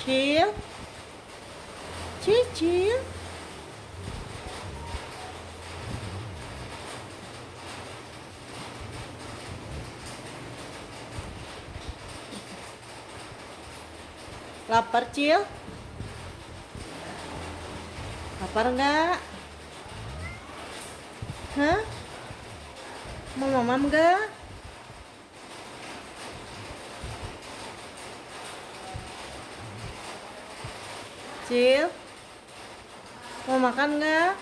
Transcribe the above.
Cil Cicil Lapar Cil? Lapar enggak? Hah? Mau mamam enggak? Cil? Mau makan enggak?